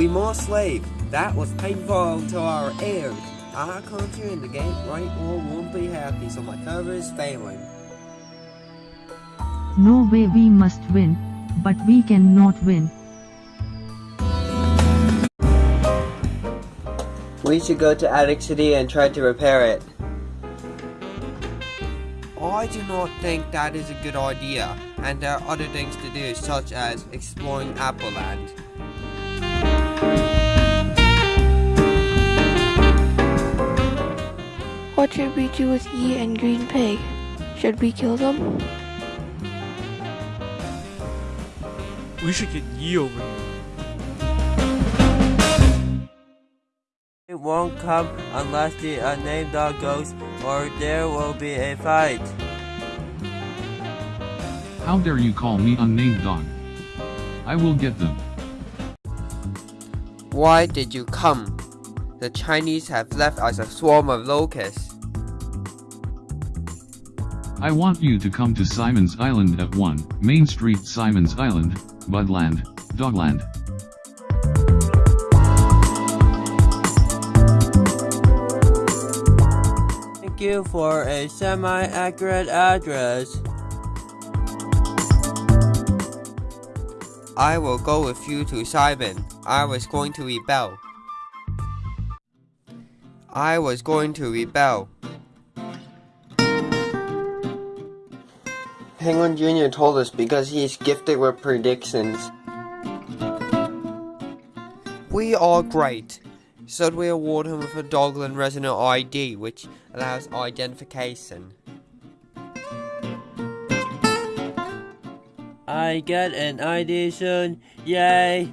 We must leave. That was painful to our ears. Our country and the Great right War won't be happy, so my cover is failing. No way we must win, but we cannot win. We should go to Attic City and try to repair it. I do not think that is a good idea, and there are other things to do, such as exploring Apple should we do with Yi and Green Pig? Should we kill them? We should get Yi over here. It won't come unless the unnamed dog goes, or there will be a fight. How dare you call me unnamed dog? I will get them. Why did you come? The Chinese have left us a swarm of locusts. I want you to come to Simon's Island at 1, Main Street Simon's Island, Budland, Dogland. Thank you for a semi-accurate address. I will go with you to Simon. I was going to rebel. I was going to rebel. Penguin Jr. told us because he's gifted with predictions. We are great. So we award him with a Dogland Resident ID, which allows identification. I get an ID soon, yay!